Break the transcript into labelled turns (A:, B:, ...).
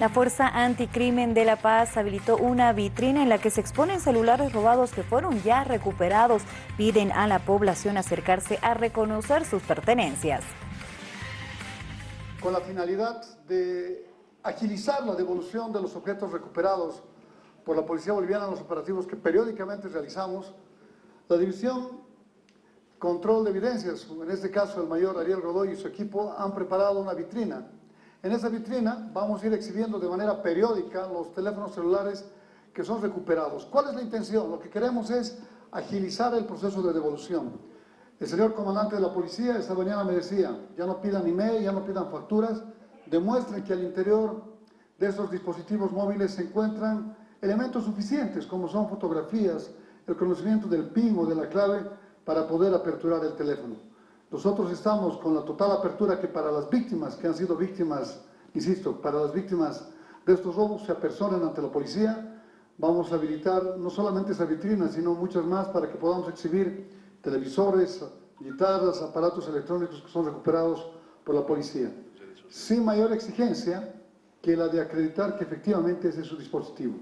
A: La Fuerza Anticrimen de La Paz habilitó una vitrina en la que se exponen celulares robados que fueron ya recuperados. Piden a la población acercarse a reconocer sus pertenencias.
B: Con la finalidad de agilizar la devolución de los objetos recuperados por la Policía Boliviana en los operativos que periódicamente realizamos, la División Control de Evidencias, en este caso el mayor Ariel Godoy y su equipo, han preparado una vitrina. En esa vitrina vamos a ir exhibiendo de manera periódica los teléfonos celulares que son recuperados. ¿Cuál es la intención? Lo que queremos es agilizar el proceso de devolución. El señor comandante de la policía esta mañana me decía, ya no pidan email, ya no pidan facturas, demuestren que al interior de esos dispositivos móviles se encuentran elementos suficientes, como son fotografías, el conocimiento del PIN o de la clave para poder aperturar el teléfono. Nosotros estamos con la total apertura que para las víctimas, que han sido víctimas, insisto, para las víctimas de estos robos se apersonen ante la policía, vamos a habilitar no solamente esa vitrina, sino muchas más para que podamos exhibir televisores, guitarras, aparatos electrónicos que son recuperados por la policía, sin mayor exigencia que la de acreditar que efectivamente ese es su dispositivo.